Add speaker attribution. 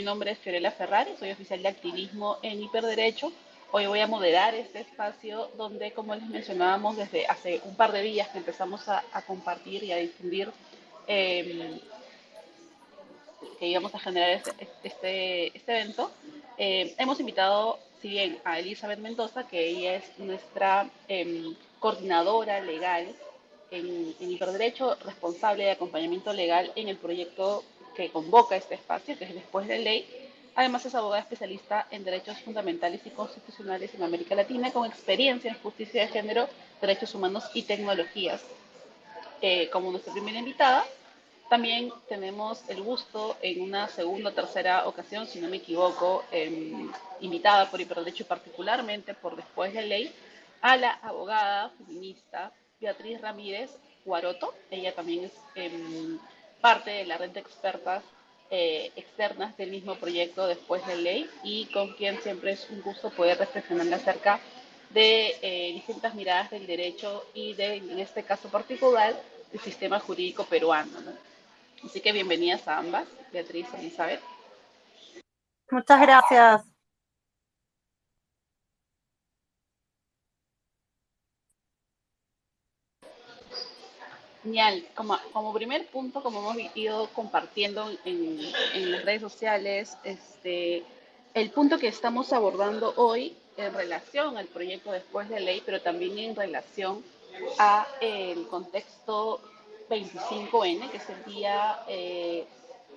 Speaker 1: Mi nombre es Fiorella Ferrari, soy oficial de activismo en hiperderecho. Hoy voy a moderar este espacio donde, como les mencionábamos, desde hace un par de días que empezamos a, compartir y a difundir em, que íbamos a generar este, este, este evento, em, hemos invitado, si bien a Elizabeth Mendoza, que ella es nuestra em, coordinadora legal en, en hiperderecho, responsable de acompañamiento legal en el proyecto que convoca este espacio, que es Después de Ley. Además es abogada especialista en derechos fundamentales y constitucionales en América Latina, con experiencia en justicia de género, derechos humanos y tecnologías. Eh, como nuestra primera invitada, también tenemos el gusto en una segunda o tercera ocasión, si no me equivoco, em, invitada por Hiperderecho y particularmente por Después de Ley, a la abogada feminista Beatriz Ramírez Guaroto. Ella también es em, parte de la red de expertas eh, externas del mismo proyecto después de ley y con quien siempre es un gusto poder reflexionar acerca de eh, distintas miradas del derecho y de, en este caso particular, del sistema jurídico peruano. Así que bienvenidas a ambas, Beatriz y Elizabeth.
Speaker 2: Muchas gracias.
Speaker 1: Genial. Como, como primer punto, como hemos ido compartiendo en, en, las redes sociales, este, el punto que estamos abordando hoy en relación al proyecto después de ley, pero también en relación a el contexto 25N, que es el día eh,